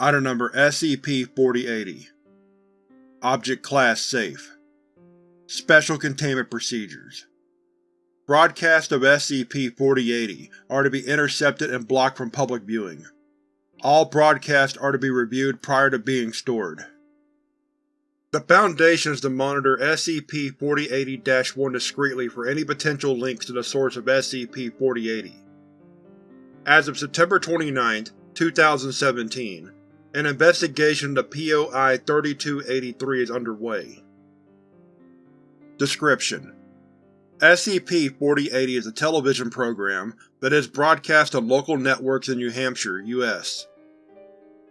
Item Number SCP-4080 Object Class Safe Special Containment Procedures Broadcasts of SCP-4080 are to be intercepted and blocked from public viewing. All broadcasts are to be reviewed prior to being stored. The Foundation is to monitor SCP-4080-1 discreetly for any potential links to the source of SCP-4080. As of September 29, 2017, an investigation into POI-3283 is underway. Description: SCP-4080 is a television program that is broadcast on local networks in New Hampshire, U.S.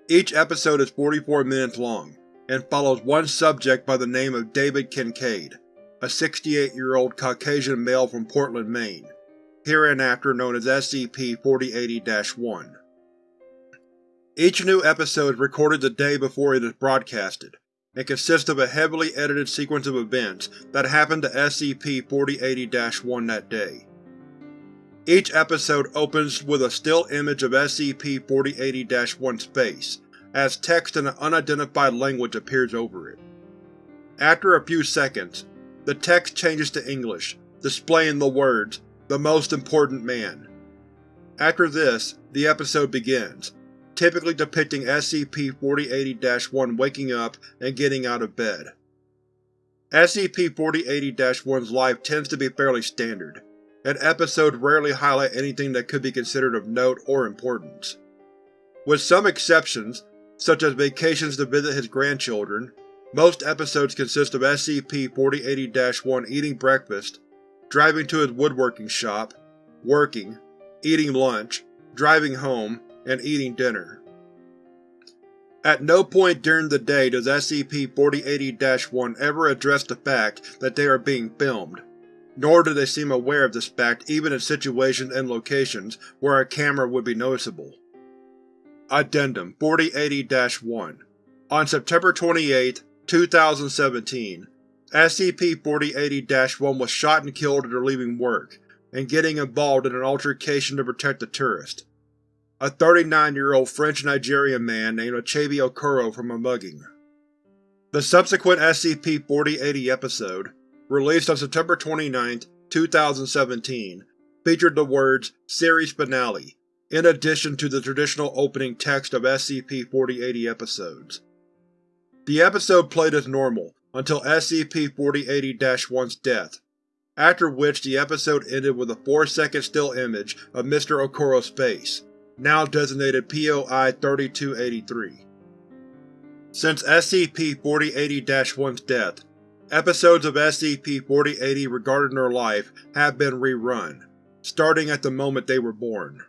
Each episode is 44 minutes long, and follows one subject by the name of David Kincaid, a 68-year-old Caucasian male from Portland, Maine, hereinafter known as SCP-4080-1. Each new episode is recorded the day before it is broadcasted, and consists of a heavily edited sequence of events that happened to SCP-4080-1 that day. Each episode opens with a still image of SCP-4080-1's face, as text in an unidentified language appears over it. After a few seconds, the text changes to English, displaying the words, The Most Important Man. After this, the episode begins, typically depicting SCP-4080-1 waking up and getting out of bed. SCP-4080-1's life tends to be fairly standard, and episodes rarely highlight anything that could be considered of note or importance. With some exceptions, such as vacations to visit his grandchildren, most episodes consist of SCP-4080-1 eating breakfast, driving to his woodworking shop, working, eating lunch, driving home, and eating dinner. At no point during the day does SCP-4080-1 ever address the fact that they are being filmed, nor do they seem aware of this fact even in situations and locations where a camera would be noticeable. Addendum 4080-1 On September 28, 2017, SCP-4080-1 was shot and killed after leaving work, and getting involved in an altercation to protect a tourist a 39-year-old French-Nigerian man named Achebe Okoro from a mugging. The subsequent SCP-4080 episode, released on September 29, 2017, featured the words Series Finale, in addition to the traditional opening text of SCP-4080 episodes. The episode played as normal until SCP-4080-1's death, after which the episode ended with a 4-second still image of Mr. Okoro's face, now designated POI-3283. Since SCP-4080-1's death, episodes of SCP-4080 regarding their life have been rerun, starting at the moment they were born.